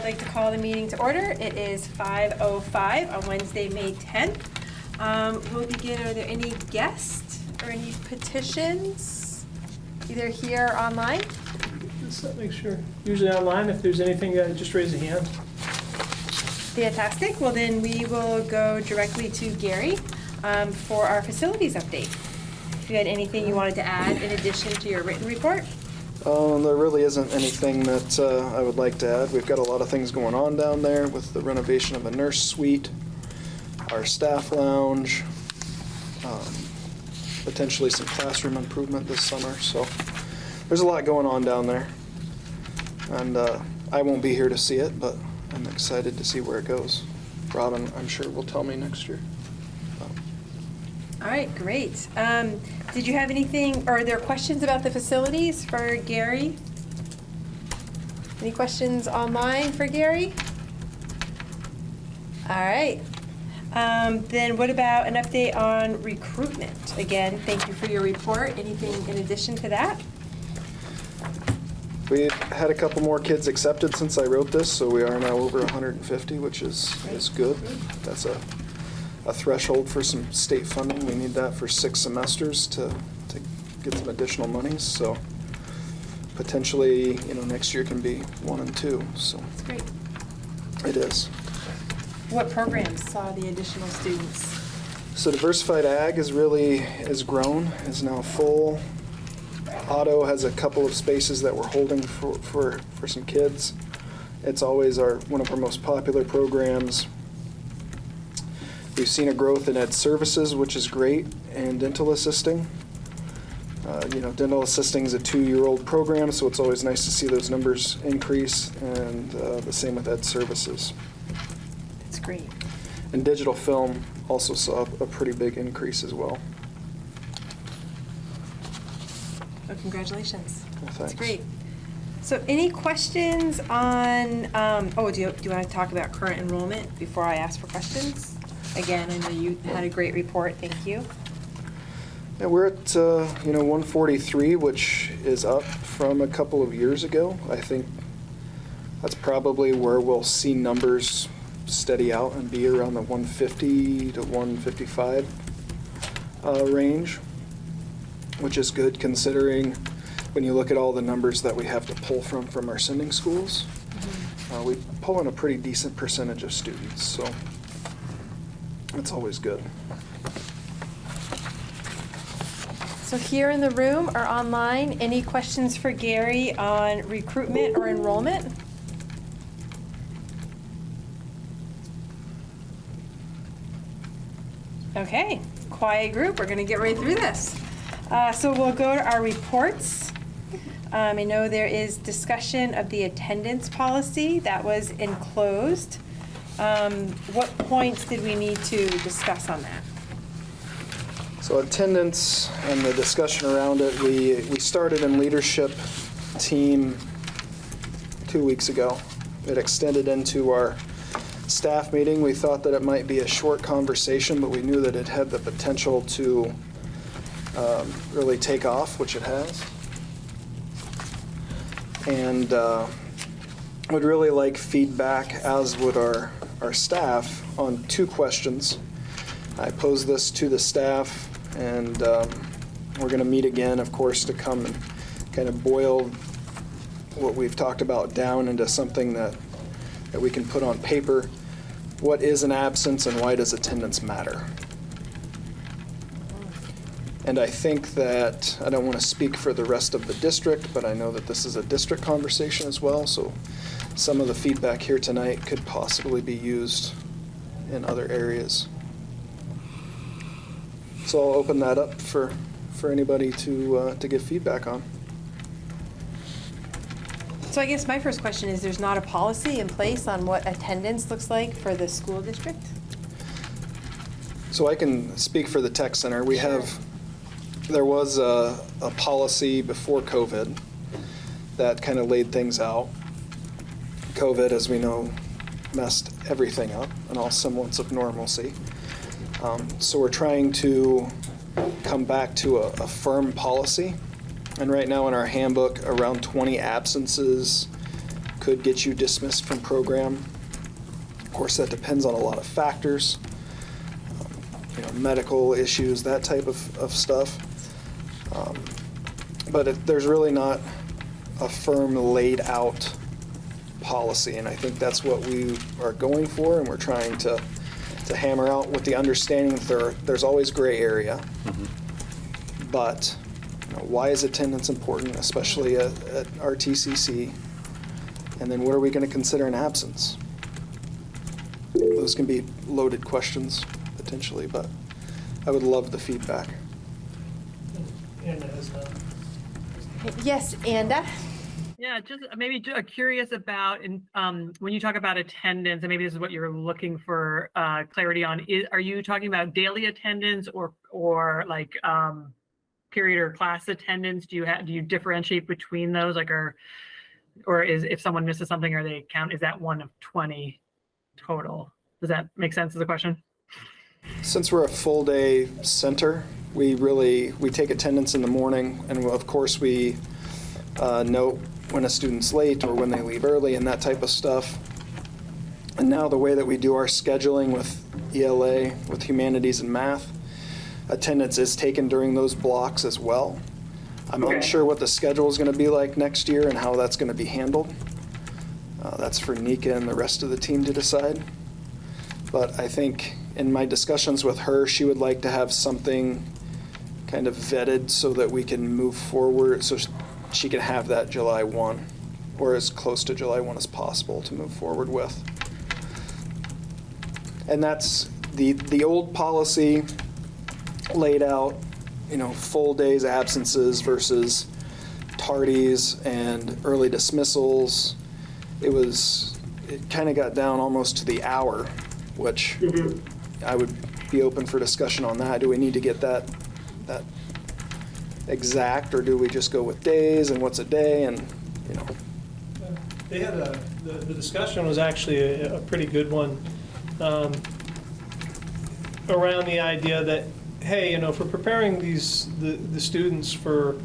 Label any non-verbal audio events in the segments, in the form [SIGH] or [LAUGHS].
I'd like to call the meeting to order. It is 5:05 on Wednesday, May 10th. Um, We'll begin, are there any guests or any petitions, either here or online? Let's make sure. Usually online, if there's anything, uh, just raise a hand. Fantastic. Well, then we will go directly to Gary um, for our facilities update. If you had anything you wanted to add in addition to your written report? Um, there really isn't anything that uh, I would like to add. We've got a lot of things going on down there with the renovation of a nurse suite, our staff lounge, um, potentially some classroom improvement this summer. So there's a lot going on down there. And uh, I won't be here to see it, but I'm excited to see where it goes. Robin, I'm sure, will tell me next year. All right, great. Um, Did you have anything, are there questions about the facilities for Gary? Any questions online for Gary? All right. Um, Then what about an update on recruitment? Again, thank you for your report. Anything in addition to that? We've had a couple more kids accepted since I wrote this, so we are now over 150, which is, is good. That's a, a threshold for some state funding. We need that for six semesters to, to get some additional monies, so potentially, you know, next year can be one and two, so That's great. it is. What programs saw the additional students? So diversified ag is really, is grown, is now full. Auto has a couple of spaces that we're holding for, for, for some kids. It's always our, one of our most popular programs. We've seen a growth in ed services, which is great, and dental assisting. Uh, You know, dental assisting is a two-year-old program, so it's always nice to see those numbers increase, and uh, the same with ed services. That's great. And digital film also saw a pretty big increase as well. Well, congratulations. Well, That's great. So any questions on, um, oh, do you, do you want to talk about current enrollment before I ask for questions? Again, I know you had a great report, thank you. Yeah, we're at, uh, you know, 143, which is up from a couple of years ago. I think that's probably where we'll see numbers steady out and be around the 150 to 155 uh, range, which is good considering when you look at all the numbers that we have to pull from from our sending schools. Uh, We pull in a pretty decent percentage of students, so that's always good. So here in the room or online, any questions for Gary on recruitment or enrollment? Okay, quiet group, we're gonna get right through this. Uh, So we'll go to our reports. Um, I know there is discussion of the attendance policy that was enclosed. Um, What points did we need to discuss on that? So attendance and the discussion around it, we, we started in leadership team two weeks ago. It extended into our staff meeting. We thought that it might be a short conversation, but we knew that it had the potential to um, really take off, which it has. And uh, would really like feedback, as would our, our staff, on two questions. I posed this to the staff, and um, we're going to meet again, of course, to come and kind of boil what we've talked about down into something that, that we can put on paper. What is an absence and why does attendance matter? And I think that, I don't want to speak for the rest of the district, but I know that this is a district conversation as well, so some of the feedback here tonight could possibly be used in other areas. So I'll open that up for, for anybody to, uh, to give feedback on. So I guess my first question is, there's not a policy in place on what attendance looks like for the school district? So I can speak for the tech center. We have, there was a, a policy before COVID that kind of laid things out. COVID, as we know, messed everything up and all semblance of normalcy. Um, So we're trying to come back to a, a firm policy. And right now in our handbook, around 20 absences could get you dismissed from program. Of course, that depends on a lot of factors, um, you know, medical issues, that type of, of stuff. Um, But there's really not a firm laid out policy, and I think that's what we are going for, and we're trying to, to hammer out with the understanding that there, there's always gray area. Mm-hmm. But, you know, why is attendance important, especially at, at RTCC? And then what are we gonna consider an absence? Those can be loaded questions, potentially, but I would love the feedback. Anna has a- Yes, Anda? Yeah, just maybe uh, curious about, in, um, when you talk about attendance, and maybe this is what you're looking for, uh, clarity on, is, are you talking about daily attendance or, or like, um, period or class attendance? Do you have, do you differentiate between those, like, or, or is, if someone misses something, are they count, is that one of 20 total? Does that make sense as a question? Since we're a full-day center, we really, we take attendance in the morning, and of course, we uh, note when a student's late or when they leave early and that type of stuff. And now the way that we do our scheduling with ELA, with humanities and math, attendance is taken during those blocks as well. I'm Okay. unsure what the schedule is going to be like next year and how that's going to be handled. Uh, That's for Nika and the rest of the team to decide. But I think in my discussions with her, she would like to have something kind of vetted so that we can move forward, so she can have that July 1, or as close to July 1 as possible to move forward with. And that's, the, the old policy laid out, you know, full days absences versus tardies and early dismissals. It was, it kind of got down almost to the hour, which mm-hmm. I would be open for discussion on that. Do we need to get that, that exact, or do we just go with days and what's a day and, you know? They had a, the, the discussion was actually a, a pretty good one, um, around the idea that, hey, you know, for preparing these, the, the students for,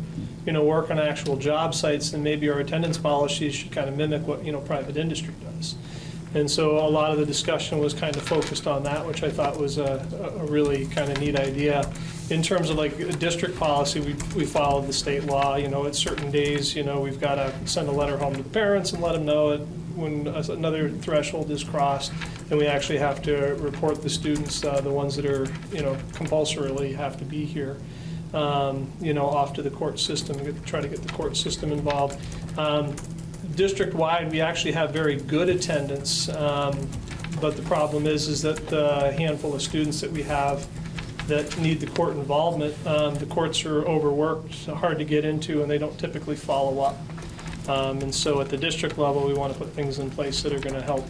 you know, work on actual job sites, then maybe our attendance policies should kind of mimic what, you know, private industry does. And so a lot of the discussion was kind of focused on that, which I thought was a, a really kind of neat idea. In terms of like district policy, we, we followed the state law, you know, at certain days, you know, we've got to send a letter home to the parents and let them know it when another threshold is crossed. And we actually have to report the students, uh, the ones that are, you know, compulsorily have to be here um, you know, off to the court system, get- try to get the court system involved. Um, District-wide, we actually have very good attendance, um, but the problem is, is that the handful of students that we have that need the court involvement, um, the courts are overworked, hard to get into, and they don't typically follow up. Um, And so at the district level, we want to put things in place that are going to help,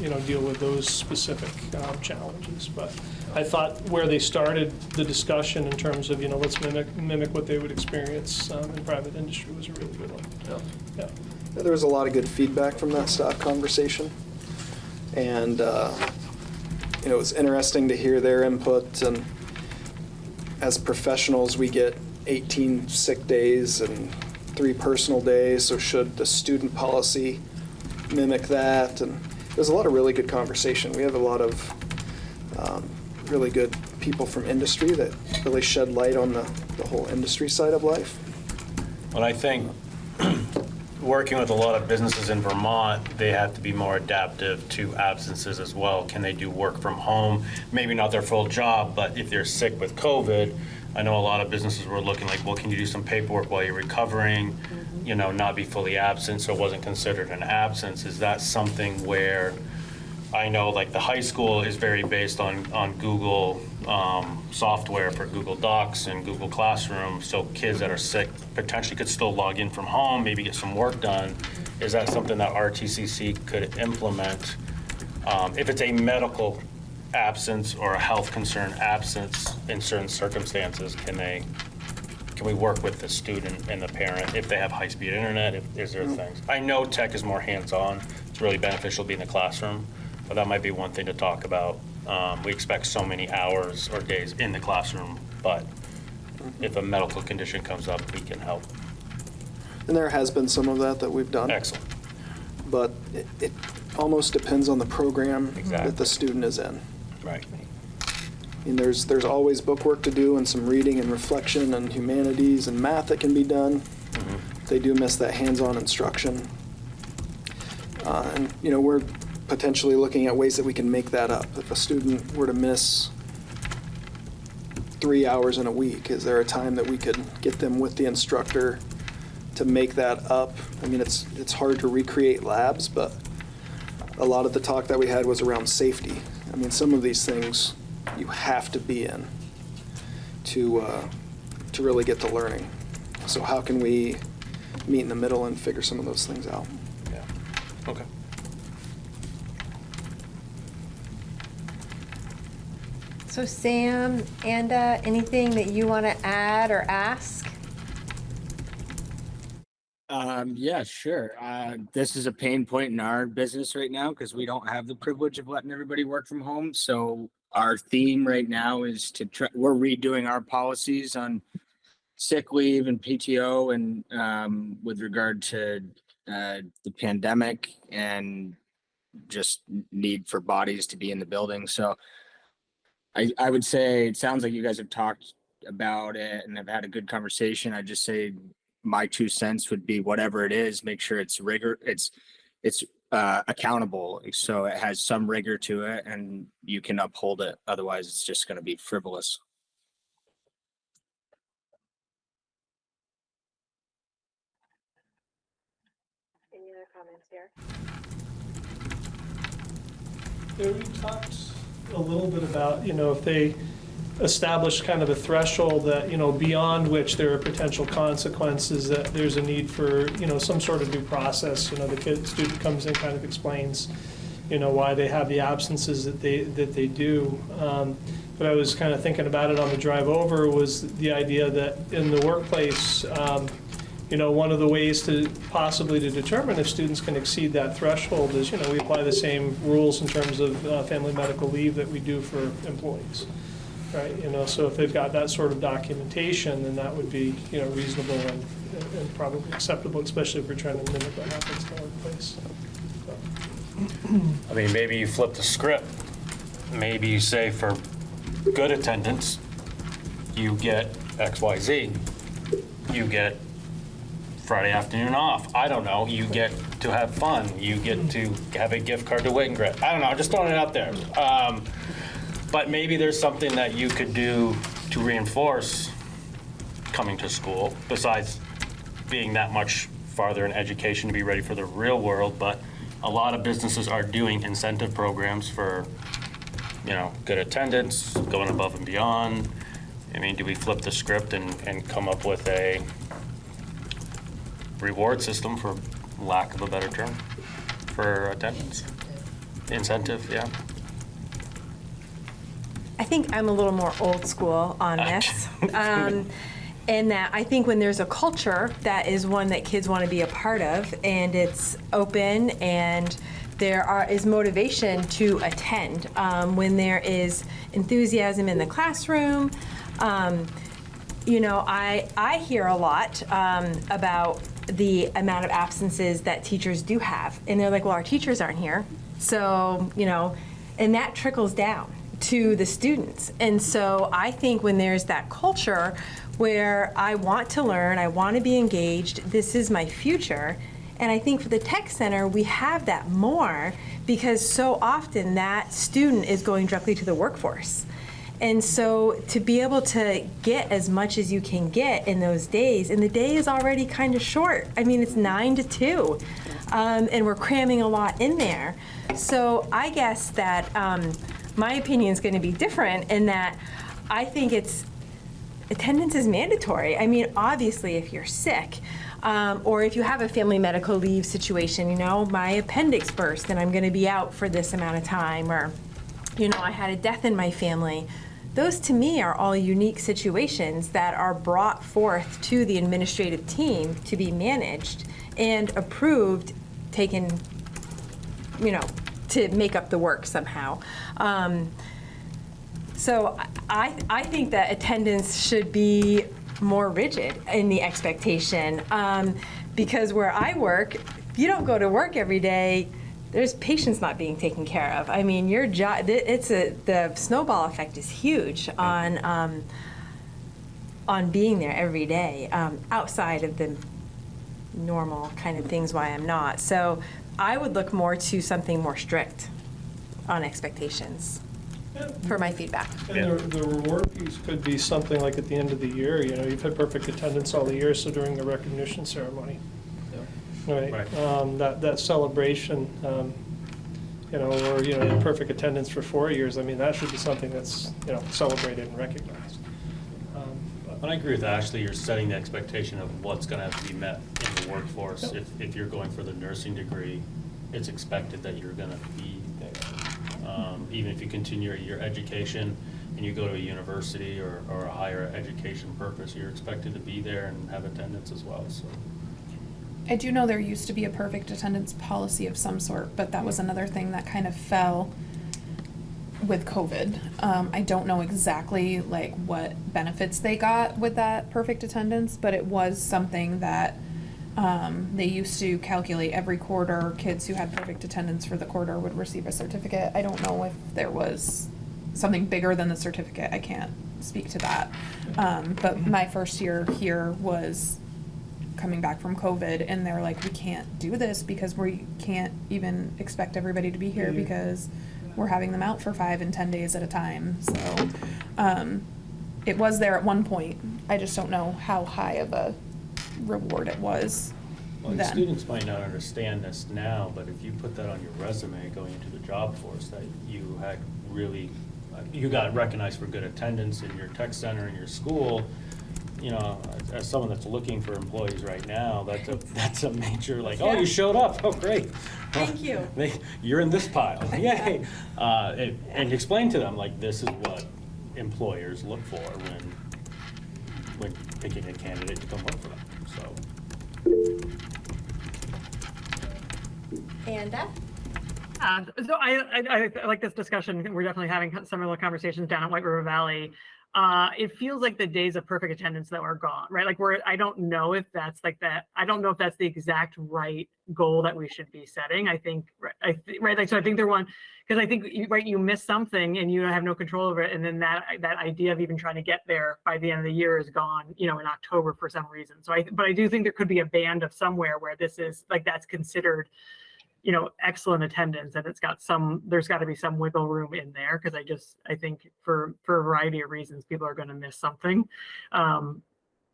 you know, deal with those specific um, challenges. But I thought where they started the discussion in terms of, you know, let's mimic, mimic what they would experience um, in private industry was a really good one. Yeah. There was a lot of good feedback from that staff conversation. And, uh, you know, it was interesting to hear their input. And as professionals, we get 18 sick days and three personal days. So should the student policy mimic that? And there's a lot of really good conversation. We have a lot of um, really good people from industry that really shed light on the, the whole industry side of life. Well, I think, working with a lot of businesses in Vermont, they have to be more adaptive to absences as well. Can they do work from home? Maybe not their full job, but if they're sick with COVID, I know a lot of businesses were looking like, well, can you do some paperwork while you're recovering? Mm-hmm. You know, not be fully absent, so it wasn't considered an absence. Is that something where, I know like the high school is very based on, on Google um, software for Google Docs and Google Classroom, so kids that are sick potentially could still log in from home, maybe get some work done. Is that something that RTCC could implement? Um, If it's a medical absence or a health concern absence in certain circumstances, can they, can we work with the student and the parent if they have high-speed internet, if, is there things? I know tech is more hands-on, it's really beneficial to be in the classroom, but that might be one thing to talk about. Um, we expect so many hours or days in the classroom, but if a medical condition comes up, we can help. And there has been some of that that we've done. Excellent. but it, it almost depends on the program that the student is in. Right. I mean, there's, there's always book work to do and some reading and reflection and humanities and math that can be done. They do miss that hands-on instruction. Uh, and, you know, we're potentially looking at ways that we can make that up. If a student were to miss three hours in a week, is there a time that we could get them with the instructor to make that up? I mean, it's, it's hard to recreate labs, but a lot of the talk that we had was around safety. I mean, some of these things you have to be in to, uh, to really get the learning. So how can we meet in the middle and figure some of those things out? Yeah. Okay. So Sam, Anda, anything that you want to add or ask? Um, yeah, sure. Uh, this is a pain point in our business right now because we don't have the privilege of letting everybody work from home. So our theme right now is to try, we're redoing our policies on sick leave and PTO and, um, with regard to, uh, the pandemic and just need for bodies to be in the building. So I, I would say, it sounds like you guys have talked about it and have had a good conversation. I just say my two cents would be whatever it is, make sure it's rigor, it's, it's uh, accountable. So it has some rigor to it and you can uphold it. Otherwise, it's just going to be frivolous. Any other comments here? Yeah, we talked a little bit about, you know, if they establish kind of a threshold that, you know, beyond which there are potential consequences, that there's a need for, you know, some sort of due process, you know, the kid, student comes in, kind of explains, you know, why they have the absences that they, that they do. Um, But I was kind of thinking about it on the drive over, was the idea that in the workplace, um, you know, one of the ways to possibly to determine if students can exceed that threshold is, you know, we apply the same rules in terms of uh, family medical leave that we do for employees, right? You know, so if they've got that sort of documentation, then that would be, you know, reasonable and, and probably acceptable, especially if we're trying to mimic what happens in the workplace. So, I mean, maybe you flip the script. Maybe you say for good attendance, you get X, Y, Z. You get Friday afternoon off. I don't know. You get to have fun. You get to have a gift card to Grit. I don't know. I'm just throwing it out there. Um, but maybe there's something that you could do to reinforce coming to school besides being that much farther in education to be ready for the real world. But a lot of businesses are doing incentive programs for, you know, good attendance, going above and beyond. I mean, do we flip the script and, and come up with a reward system, for lack of a better term, for attendance? Incentive, yeah. I think I'm a little more old school on this. [LAUGHS] Um, in that I think when there's a culture that is one that kids want to be a part of and it's open and there are, is motivation to attend, um, when there is enthusiasm in the classroom, um, you know, I, I hear a lot um, about the amount of absences that teachers do have. And they're like, well, our teachers aren't here. So, you know, and that trickles down to the students. And so I think when there's that culture where I want to learn, I want to be engaged, this is my future. And I think for the tech center, we have that more because so often that student is going directly to the workforce. And so to be able to get as much as you can get in those days, and the day is already kind of short. I mean, it's nine to two, um, and we're cramming a lot in there. So I guess that um, my opinion is going to be different in that I think it's attendance is mandatory. I mean, obviously, if you're sick, um, or if you have a family medical leave situation, you know, my appendix burst and I'm going to be out for this amount of time, or, you know, I had a death in my family. Those to me are all unique situations that are brought forth to the administrative team to be managed and approved, taken, you know, to make up the work somehow. Um, so I, I think that attendance should be more rigid in the expectation. Um, because where I work, you don't go to work every day, there's patients not being taken care of. I mean, your job, it's a, the snowball effect is huge on, um, on being there every day, um, outside of the normal kind of things why I'm not. So I would look more to something more strict on expectations for my feedback. And the, the reward piece could be something like at the end of the year, you know, you've had perfect attendance all the year, so during the recognition ceremony. Right, Right. um, that, that celebration, um, you know, or, you know, had perfect attendance for four years, I mean, that should be something that's, you know, celebrated and recognized. Um, but- And I agree with Ashley, you're setting the expectation of what's gonna have to be met in the workforce. Yep. If, if you're going for the nursing degree, it's expected that you're gonna be there. Um, Even if you continue your education and you go to a university or, or a higher education purpose, you're expected to be there and have attendance as well, so. I do know there used to be a perfect attendance policy of some sort, but that was another thing that kind of fell with COVID. Um, I don't know exactly like what benefits they got with that perfect attendance, but it was something that um, they used to calculate every quarter. Kids who had perfect attendance for the quarter would receive a certificate. I don't know if there was something bigger than the certificate. I can't speak to that. Um, but my first year here was coming back from COVID and they're like, we can't do this because we can't even expect everybody to be here Mhm. because we're having them out for five and ten days at a time. So, um, it was there at one point. I just don't know how high of a reward it was Well, the then. students might not understand this now, but if you put that on your resume going into the job force, that you had really, uh, you got recognized for good attendance in your tech center in your school, you know, as- as someone that's looking for employees right now, that's a, [LAUGHS] that's a major, like, oh, Yeah. you showed up, oh, great. Thank you. [LAUGHS] They, you're in this pile, [LAUGHS] yay. Uh, and- And explain to them, like, this is what employers look for when, when picking a candidate to come work for them, so. Anda? Uh, So I, I, I like this discussion. We're definitely having similar conversations down at White River Valley. Uh, it feels like the days of perfect attendance that were gone, right? Like we're, I don't know if that's like that. I don't know if that's the exact right goal that we should be setting. I think, right, I, thi- right, like, so I think they're one, because I think, right, you miss something and you have no control over it. And then that, that idea of even trying to get there by the end of the year is gone, you know, in October for some reason. So I, but I do think there could be a band of somewhere where this is, like, that's considered you know, excellent attendance and it's got some, there's got to be some wiggle room in there because I just, I think for, for a variety of reasons, people are going to miss something. Um,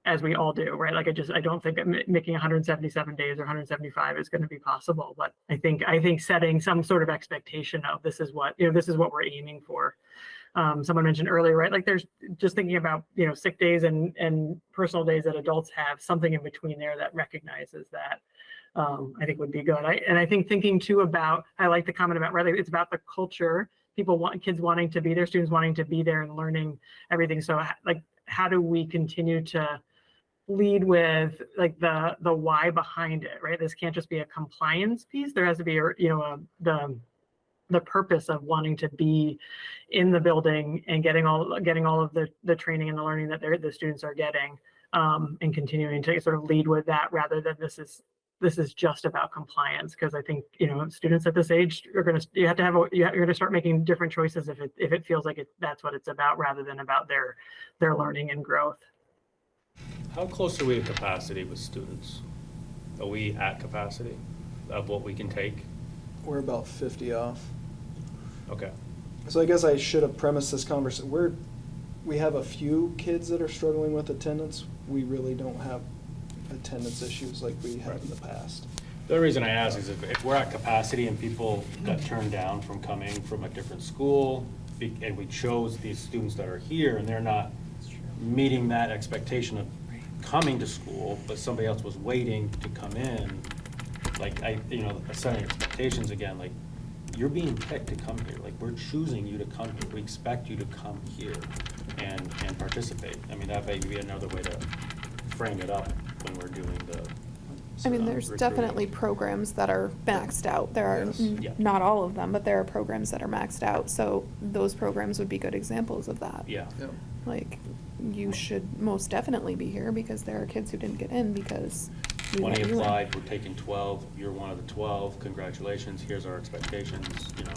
as we all do, right? Like I just, I don't think making 177 days or 175 is going to be possible, but I think, I think setting some sort of expectation of this is what, you know, this is what we're aiming for. Um, someone mentioned earlier, right? Like there's just thinking about, you know, sick days and, and personal days that adults have, something in between there that recognizes that um, I think would be good. I, and I think thinking too about, I like the comment about, right, it's about the culture, people want, kids wanting to be there, students wanting to be there and learning everything. So like, how do we continue to lead with like the, the why behind it, right? This can't just be a compliance piece. There has to be, a you know, a, the, the purpose of wanting to be in the building and getting all, getting all of the, the training and the learning that the students are getting. Um, and continuing to sort of lead with that rather than this is this is just about compliance because I think you know students at this age are going to you have to have a, you have, you're going to start making different choices if it if it feels like it that's what it's about rather than about their their learning and growth. How close are we to capacity with students? Are we at capacity of what we can take? We're about 50 off. Okay. So I guess I should have premised this conversation. We're, we have a few kids that are struggling with attendance. We really don't have attendance issues like we have in the past. The reason I ask is if, if we're at capacity and people got turned down from coming from a different school, be- and we chose these students that are here and they're not meeting that expectation of coming to school, but somebody else was waiting to come in, like, I, you know, setting expectations again, like, you're being picked to come here, like, we're choosing you to come here, we expect you to come here and, and participate. I mean, that may be another way to frame it up when we're doing the. I mean, there's recruiting. definitely programs that are maxed out. There are, Yes. Yeah. not all of them, but there are programs that are maxed out. So those programs would be good examples of that. Yeah. Like, you should most definitely be here because there are kids who didn't get in because We 20 let you in. applied, we're taking 12, you're one of the 12, congratulations, here's our expectations, you know,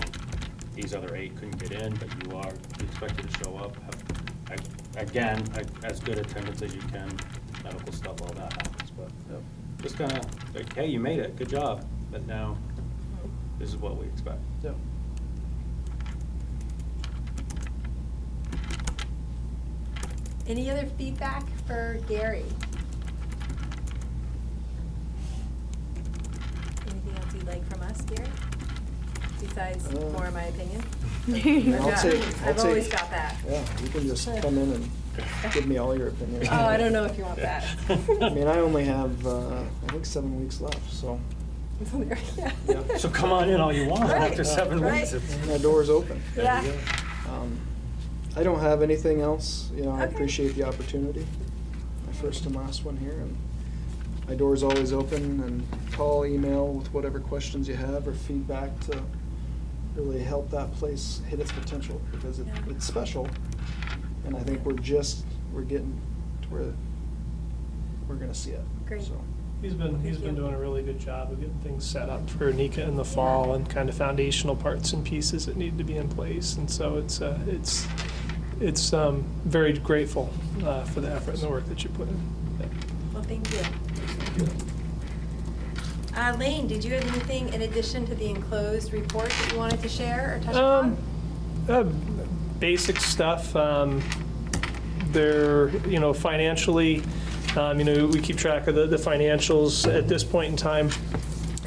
these other eight couldn't get in, but you are expected to show up, have, a- again, a- as good attendance as you can, medical stuff, all that happens, but uh, just kind of, like, hey, you made it, good job, but now, this is what we expect. Yeah. Any other feedback for Gary? Anything else you'd like from us, Gary? Besides Uh, more of my opinion? [LAUGHS] I'll take, [LAUGHS] I'll I've always take, got that. yeah, you can just come in and [LAUGHS] give me all your opinions. Oh, I don't know if you want that. [LAUGHS] I mean, I only have, uh, I think seven weeks left, so Yeah. [LAUGHS] So come on in all you want, Right, after seven right. weeks. it's- my door's open. Yeah. Um, I don't have anything else, you know, I Okay. appreciate the opportunity. My first and last one here, and my door's always open, and call, email with whatever questions you have or feedback to really help that place hit its potential, because it, Yeah. it's special. And I think we're just, we're getting to where we're gonna see it. Great. So, He's been, he's Thank been you. doing a really good job of getting things set up for Nika in the fall and kind of foundational parts and pieces that need to be in place. And so it's, uh, it's, it's, um, very grateful, uh, for the effort and the work that you put in. Yeah. Well, thank you. Uh, Lane, did you have anything in addition to the enclosed report that you wanted to share or touch Um, upon? Basic stuff. Um, they're, you know, financially, um, you know, we keep track of the, the financials at this point in time.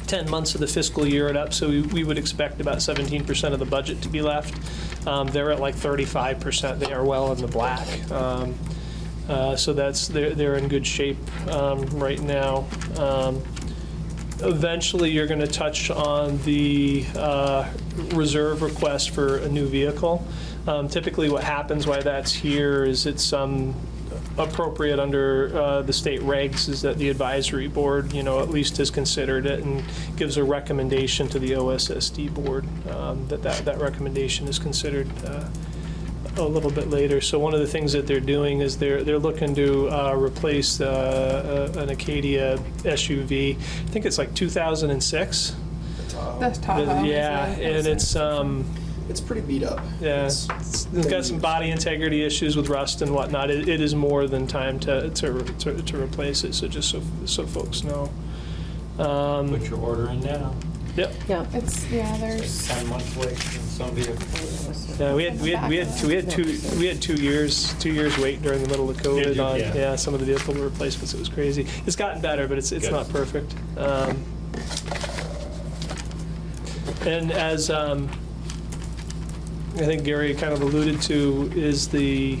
10 months of the fiscal year are up, so we, we would expect about 17% of the budget to be left. Um, they're at like 35%. They are well in the black. Um, uh, so that's, they're, they're in good shape um, right now. Um, Eventually, you're going to touch on the uh, reserve request for a new vehicle. Um, Typically, what happens, why that's here, is it's um, appropriate under uh, the state regs, is that the advisory board, you know, at least has considered it and gives a recommendation to the OSSD board, um, that that that recommendation is considered uh, a little bit later. So one of the things that they're doing is they're, they're looking to uh, replace uh, uh, an Acadia SUV. I think it's like 2006. The Tahoe. is Yeah, and it's, um, It's pretty beat up. yeah, It's- it's it's got some body integrity issues with rust and whatnot. It, it is more than time to, to, to to replace it, so just so, so folks know. Um, Put your order in now. Yep. Yeah. It's, yeah, there's, Ten months wait in some vehicles. Yeah, we had, we had, we had, two- we had two, we had two years, two years wait during the middle of COVID you? on, Yeah. yeah, some of the vehicle replacements, it was crazy. It's gotten better, but it's, it's Good. not perfect. Um, And as, um, I think Gary kind of alluded to, is the,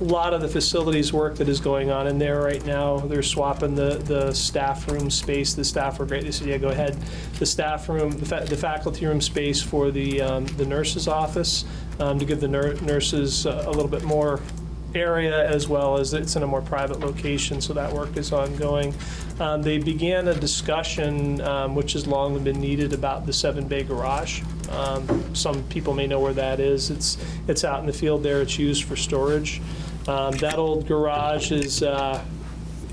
a lot of the facilities work that is going on in there right now. They're swapping the, the staff room space. The staff were great. They said, yeah, go ahead. The staff room, the fa- the faculty room space for the, um, the nurse's office, um, to give the nur- nurses a a little bit more area as well as it's in a more private location, so that work is ongoing. Um, They began a discussion, um, which has long been needed, about the Seven Bay Garage. Um, Some people may know where that is. It's, it's out in the field there. It's used for storage. Um, That old garage is, uh,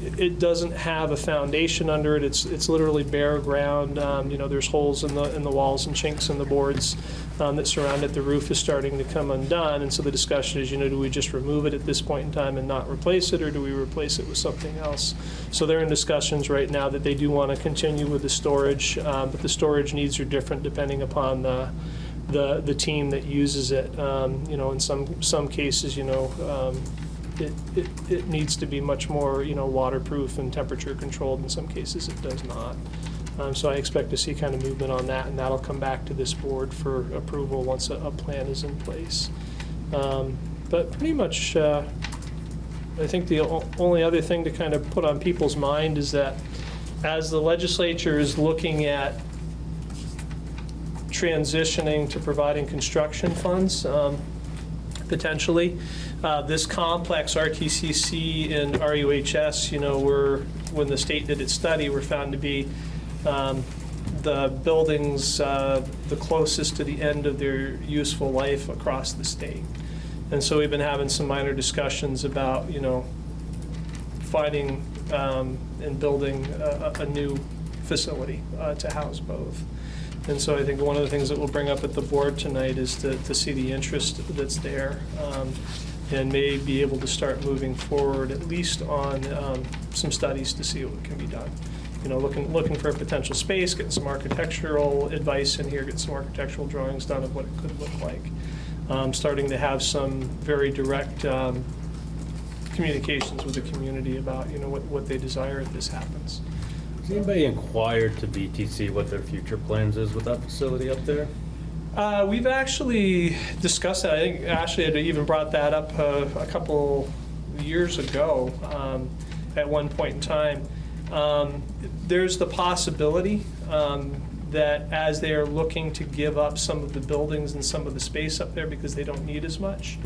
it doesn't have a foundation under it. It's, it's literally bare ground. Um, You know, there's holes in the, in the walls and chinks in the boards um, that surround it. The roof is starting to come undone. And so the discussion is, you know, do we just remove it at this point in time and not replace it, or do we replace it with something else? So they're in discussions right now that they do want to continue with the storage, um, but the storage needs are different depending upon the, the, the team that uses it. Um, You know, in some, some cases, you know, um, it, it, it needs to be much more, you know, waterproof and temperature controlled. In some cases, it does not. Um, so I expect to see kind of movement on that, and that'll come back to this board for approval once a, a plan is in place. Um, but pretty much, uh, I think the only other thing to kind of put on people's mind is that as the legislature is looking at transitioning to providing construction funds, um, potentially. Uh, This complex, RTCC and RUHS, you know, were, when the state did its study, were found to be um, the buildings uh, the closest to the end of their useful life across the state. And so we've been having some minor discussions about, you know, finding um, in building a, a a new facility uh, to house both. And so I think one of the things that we'll bring up at the board tonight is to, to see the interest that's there um, and may be able to start moving forward at least on um, some studies to see what can be done. You know, looking, looking for a potential space, getting some architectural advice in here, getting some architectural drawings done of what it could look like. Um, Starting to have some very direct um, communications with the community about, you know, what, what they desire if this happens. Has anybody inquired to VTC what their future plans is with that facility up there? Uh, We've actually discussed that. I think Ashley had even brought that up uh, a couple years ago um, at one point in time. Um, There's the possibility um, that as they are looking to give up some of the buildings and some of the space up there because they don't need as much,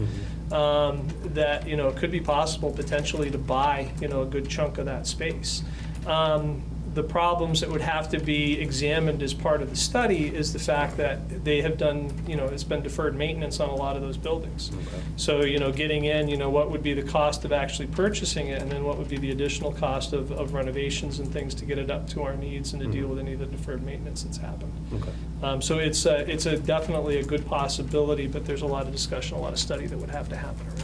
um, that, you know, it could be possible potentially to buy, you know, a good chunk of that space. Um, The problems that would have to be examined as part of the study is the fact that they have done, you know, it's been deferred maintenance on a lot of those buildings. So, you know, getting in, you know, what would be the cost of actually purchasing it, and then what would be the additional cost of of renovations and things to get it up to our needs and to deal with any of the deferred maintenance that's happened. Okay. Um, So it's, a- it's a definitely a good possibility, but there's a lot of discussion, a lot of study that would have to happen around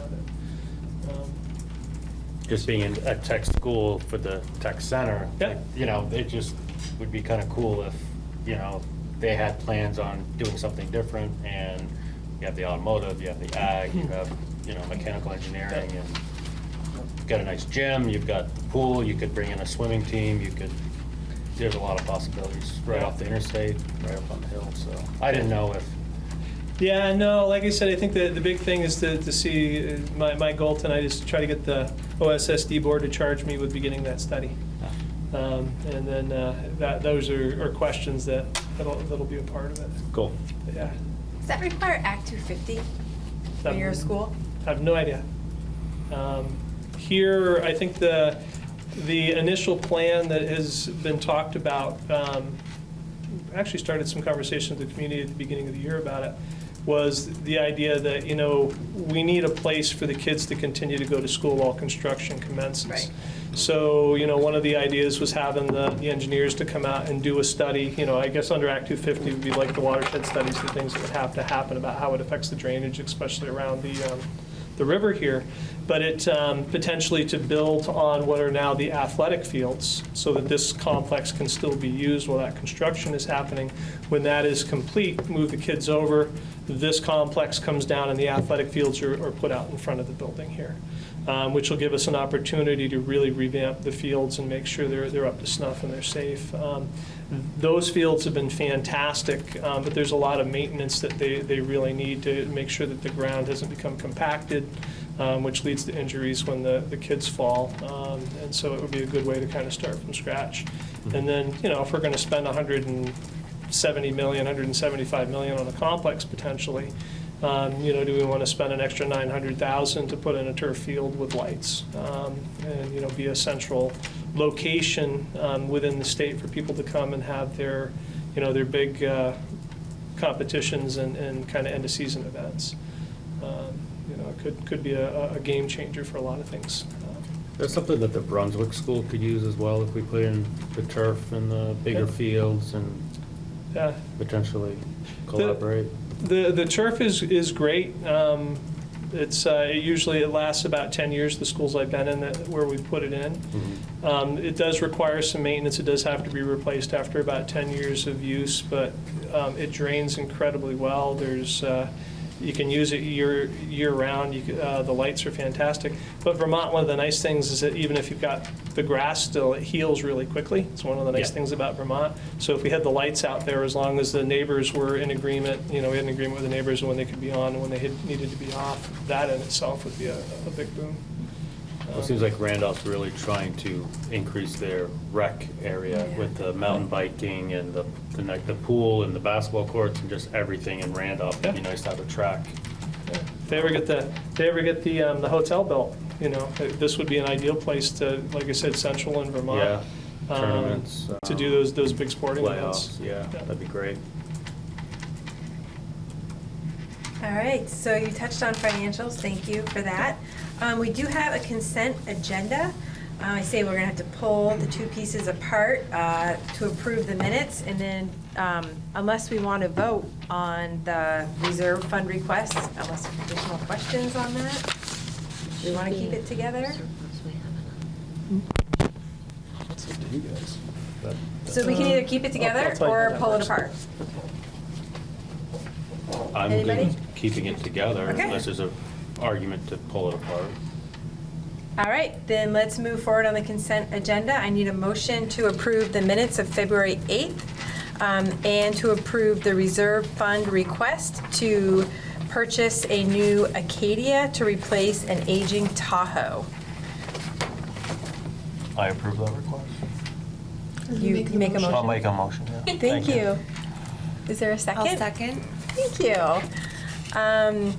Just being in a tech school for the tech center, Yeah. you know, it just would be kind of cool if, you know, they had plans on doing something different and you have the automotive, you have the ag, you hmm. have, you know, mechanical engineering and you've got a nice gym, you've got the pool, you could bring in a swimming team, you could, there's a lot of possibilities right off the interstate, right up on the hill, so. I didn't know if, Yeah, no, like I said, I think the, the big thing is to, to see, uh, my, my goal tonight is to try to get the OSSD board to charge me with beginning that study. Um, And then uh, that, those are, are questions that, that'll, that'll be a part of it, cool. yeah. Does that require Act 250 when you're school? I have no idea. Um, Here, I think the, the initial plan that has been talked about, um, actually started some conversation with the community at the beginning of the year about it, was the idea that, you know, we need a place for the kids to continue to go to school while construction commences. Right. So, you know, one of the ideas was having the, the engineers to come out and do a study, you know, I guess under Act 250 would be like the watershed studies, the things that would have to happen about how it affects the drainage, especially around the, um, the river here. But it, um, potentially to build on what are now the athletic fields, so that this complex can still be used while that construction is happening. When that is complete, move the kids over, this complex comes down and the athletic fields are, are put out in front of the building here um, which will give us an opportunity to really revamp the fields and make sure they're, they're up to snuff and they're safe. Um, Those fields have been fantastic, um, but there's a lot of maintenance that they, they really need to make sure that the ground doesn't become compacted, um, which leads to injuries when the, the kids fall. Um, And so it would be a good way to kind of start from scratch. And then, you know, if we're going to spend 170 million, 175 million on a complex potentially, um, You know, do we want to spend an extra 900,000 to put in a turf field with lights? um, And, you know, be a central location um, within the state for people to come and have their, you know, their big uh, competitions and, and kind of end-of-season events. Um, You know, it could, could be a, a game changer for a lot of things. That's something that the Brunswick School could use as well if we put in the turf and the bigger Yeah. fields and Yeah, potentially collaborate. The, the turf is, is great. Um, It's, uh, it usually, it lasts about 10 years, the schools I've been in, that- where we put it in. Um, It does require some maintenance, it does have to be replaced after about 10 years of use, but um, it drains incredibly well. There's, uh, you can use it year, year-round, you, c- uh, the lights are fantastic. But Vermont, one of the nice things is that even if you've got the grass still, it heals really quickly. It's one of the nice Yeah. things about Vermont. So if we had the lights out there, as long as the neighbors were in agreement, you know, we had an agreement with the neighbors when they could be on and when they had, needed to be off, that in itself would be a, a big boom. Well, It seems like Randolph's really trying to increase their rec area with the mountain biking and the, the ne- the pool and the basketball courts and just everything in Randolph. It'd be Yeah. nice to have a track. If they ever get the, if they ever get the, um, the hotel built, you know, this would be an ideal place to, like I said, central in Vermont. Yeah, um, tournaments. To do um, those, those big sporting events. Playoffs, yeah, that'd be great. All right, so you touched on financials, thank you for that. Um, We do have a consent agenda. I say we're gonna have to pull the two pieces apart uh, to approve the minutes, and then um, unless we want to vote on the reserve fund request, unless there's additional questions on that, we want to keep it together? So we can either keep it together I'll tell you or pull it apart. I'm Anybody? with keeping it together Okay. unless there's an argument to pull it apart. All right, then let's move forward on the consent agenda. I need a motion to approve the minutes of February 8th um, and to approve the reserve fund request to purchase a new Acadia to replace an aging Tahoe. I approve that request. You you make a motion? I'll make a motion, yeah. Thank you. Is there a 2nd I'll second. Thank you. Um,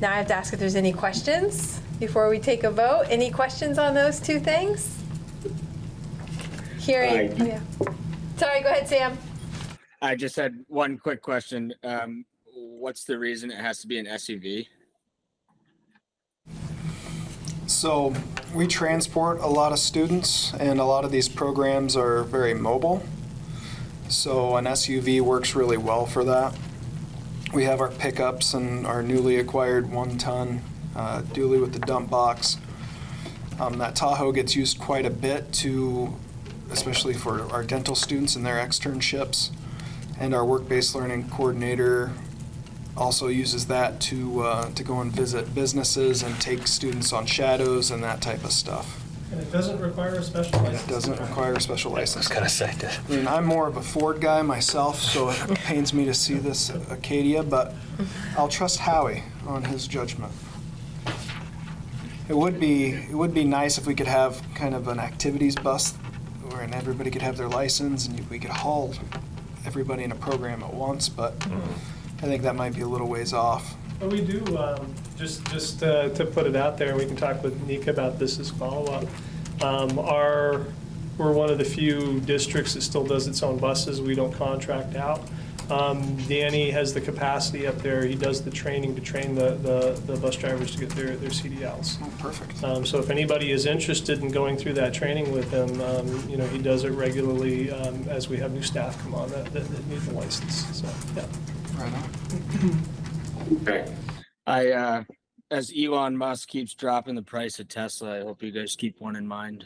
Now I have to ask if there's any questions before we take a vote. Any questions on those two things? Hearing, oh, yeah. Sorry, go ahead, Sam. I just had one quick question. Um, what's the reason it has to be an SUV? So we transport a lot of students, and a lot of these programs are very mobile. So an SUV works really well for that. We have our pickups and our newly acquired one-ton uh, dually with the dump box. Um, that Tahoe gets used quite a bit to, especially for our dental students and their externships. And our work-based learning coordinator also uses that to, uh, to go and visit businesses and take students on shadows and that type of stuff. And it doesn't require a special And license. it doesn't require a special license. gonna say that. I mean, I'm more of a Ford guy myself, so it [LAUGHS] pains me to see this Acadia, but I'll trust Howie on his judgment. It would be, it would be nice if we could have kind of an activities bus where and everybody could have their license and we could haul everybody in a program at once, but mm-hmm. I think that might be a little ways off. But we do, um, just, just uh, to put it out there, we can talk with Nika about this as follow-up. Um, Our, we're one of the few districts that still does its own buses. We don't contract out. Um, Danny has the capacity up there. He does the training to train the, the, the bus drivers to get their, their CDLs. Oh, perfect. Um, So if anybody is interested in going through that training with him, um, you know, he does it regularly um, as we have new staff come on that, that that need the license, so, yeah. Right on. [CLEARS THROAT] I, uh, as Elon Musk keeps dropping the price of Tesla, I hope you guys keep one in mind.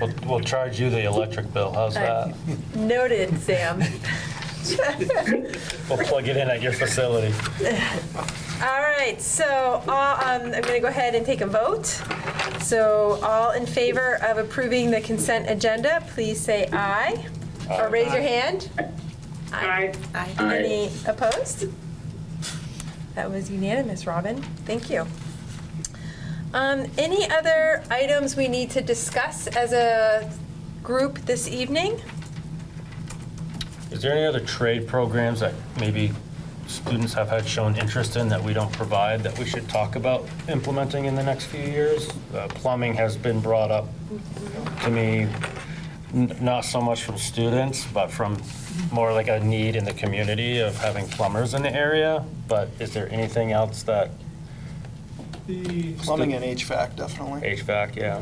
We'll, we'll charge you the electric bill, how's that? Noted, Sam. We'll plug it in at your facility. All right, so all, um, I'm going to go ahead and take a vote. So all in favor of approving the consent agenda, please say aye. Or raise your hand. Aye. Aye. Any opposed? That was unanimous, Robin. Thank you. Um, Any other items we need to discuss as a group this evening? Is there any other trade programs that maybe students have had shown interest in that we don't provide that we should talk about implementing in the next few years? Uh, Plumbing has been brought up to me, n- not so much from students, but from more like a need in the community of having plumbers in the area. But is there anything else that The Plumbing and HVAC, definitely. HVAC, yeah?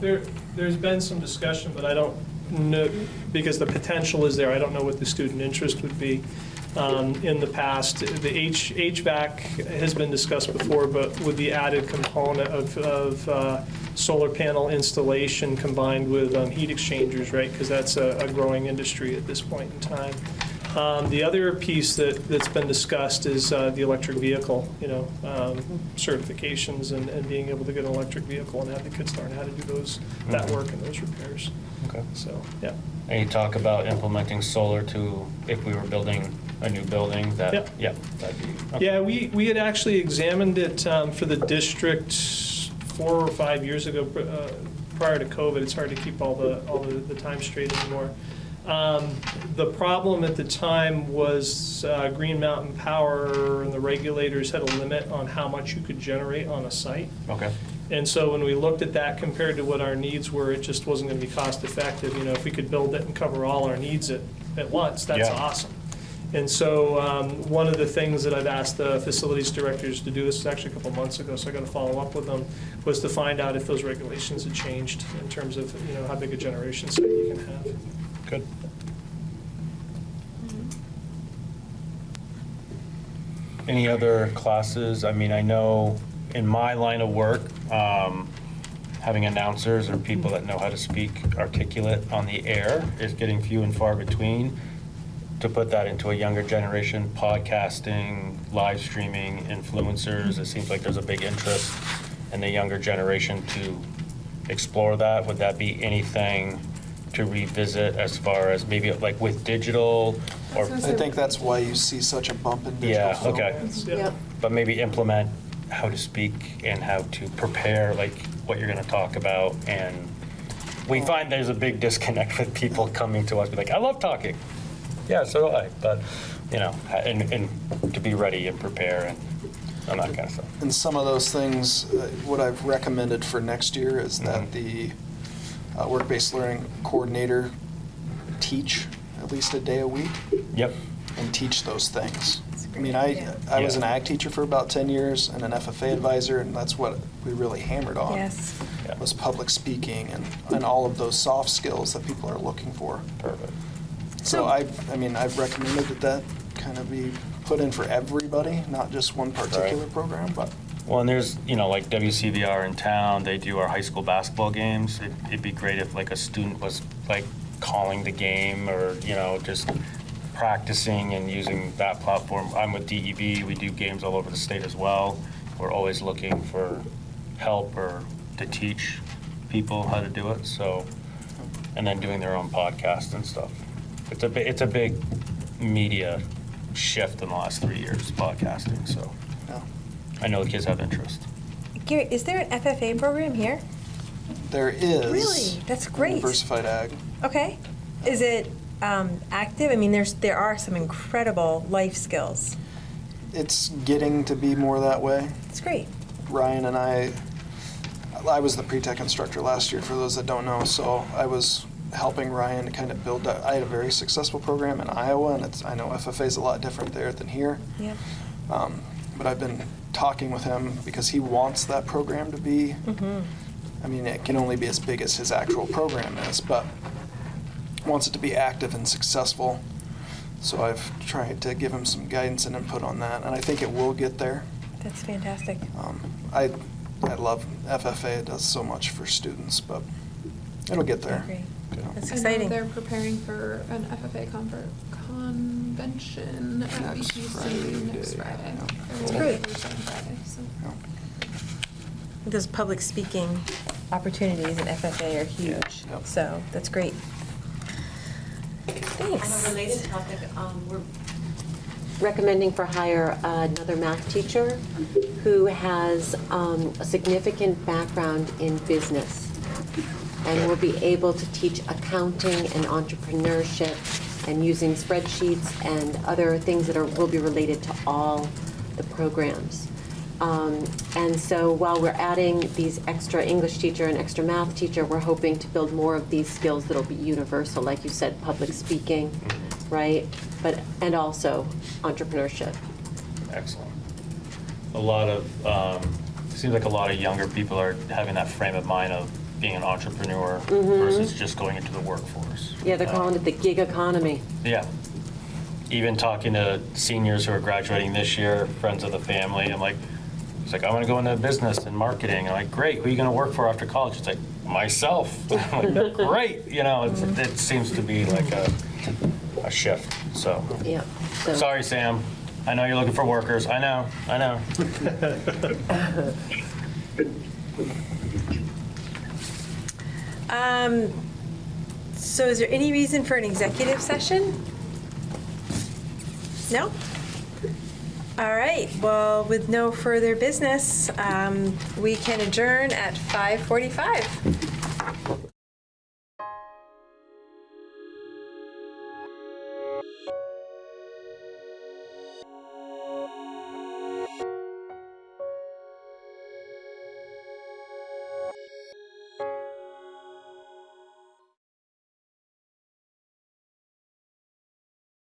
There, there's been some discussion, but I don't know, because the potential is there, I don't know what the student interest would be. Um, In the past, the H, HVAC has been discussed before, but with the added component of, of uh, solar panel installation combined with um, heat exchangers, right? Because that's a a growing industry at this point in time. Um, The other piece that, that's been discussed is uh, the electric vehicle, you know, um, certifications and, and being able to get an electric vehicle and have the kids learn how to do those, that work and those repairs. Okay. So, yeah. Any talk about implementing solar to, if we were building a new building, that, Yep. yeah, that'd be. okay. Yeah, we, we had actually examined it um, for the district four or five years ago, uh, prior to COVID. It's hard to keep all the, all the the time straight anymore. Um, The problem at the time was uh, Green Mountain Power and the regulators had a limit on how much you could generate on a site. Okay. And so when we looked at that compared to what our needs were, it just wasn't going to be cost effective. You know, if we could build it and cover all our needs at, at once, that's Yeah. awesome. And so um, one of the things that I've asked the facilities directors to do, this was actually a couple months ago, so I got to follow up with them, was to find out if those regulations had changed in terms of, you know, how big a generation site you can have. Good. Any other classes? I mean, I know in my line of work, um, having announcers or people that know how to speak articulate on the air is getting few and far between. To put that into a younger generation, podcasting, live streaming, influencers, it seems like there's a big interest in the younger generation to explore that. Would that be anything to revisit as far as maybe like with digital or, I think that's why you see such a bump in digital yeah, film. okay. Yeah. But maybe implement how to speak and how to prepare, like what you're gonna talk about. And we find there's a big disconnect with people coming to us, be like, I love talking. Yeah, so do I, but, you know, and, and to be ready and prepare and, and that kind of stuff. And some of those things, uh, what I've recommended for next year is Mhm. that the uh, work-based learning coordinator teach at least a day a week Yep, and teach those things. I mean, I, I was an ag teacher for about 10 years and an FFA advisor, and that's what we really hammered on. Yes. Yeah. Was public speaking and, and all of those soft skills that people are looking for. perfect. So So- I, I mean, I've recommended that that kind of be put in for everybody, not just one particular program, but Well, and there's, you know, like WCVR in town, they do our high school basketball games. It'd- It'd be great if like a student was like calling the game or, you know, just practicing and using that platform. I'm with DEB, we do games all over the state as well. We're always looking for help or to teach people how to do it, so, and then doing their own podcast and stuff. It's a, bi- it's a big media shift in the last three years, podcasting, so. yeah. I know the kids have interest. Gary, is there an FFA program here? There is. Really? That's great. Diversified ag. Okay. Is it um, active? I mean, there's there are some incredible life skills. It's getting to be more that way. It's great. Ryan and I, I was the pre-tech instructor last year, for those that don't know, so I was helping Ryan to kind of build that. I had a very successful program in Iowa, and it's, I know FFA is a lot different there than here. Yeah. Um, But I've been talking with him because he wants that program to be, Mm-hmm. I mean, it can only be as big as his actual program is, but wants it to be active and successful. So I've tried to give him some guidance and input on that, and I think it will get there. That's fantastic. Um, I, I love FFA, it does so much for students, but it'll get there. Agree. That's I know exciting. they're preparing for an FFA conver- convention at Next VTC Friday. next Friday. That's Or great. Thursday and Friday, so. Yeah. Those public speaking opportunities in FFA are huge. Yep. So that's great. Thanks. On a related topic, um, we're recommending for hire another math teacher who has um, a significant background in business and we'll be able to teach accounting and entrepreneurship and using spreadsheets and other things that are, will be related to all the programs. Um, And so while we're adding these extra English teacher and extra math teacher, we're hoping to build more of these skills that'll be universal, like you said, public speaking, right? But, and also entrepreneurship. Excellent. A lot of, um, seems like a lot of younger people are having that frame of mind of being an entrepreneur mm-hmm. versus just going into the workforce. Yeah, they're uh, calling it the gig economy. Yeah. Even talking to seniors who are graduating this year, friends of the family, I'm like, it's like, I want to go into business and marketing. I'm like, great, who are you going to work for after college? It's like, myself. [LAUGHS] I'm like, [LAUGHS] great, you know, it's, mm-hmm. it seems to be like a, a shift, so. Yeah. so- Sorry, Sam. I know you're looking for workers. I know, I know. [LAUGHS] Um, so is there any reason for an executive session? No? All right, well, with no further business, um, we can adjourn at 5:45.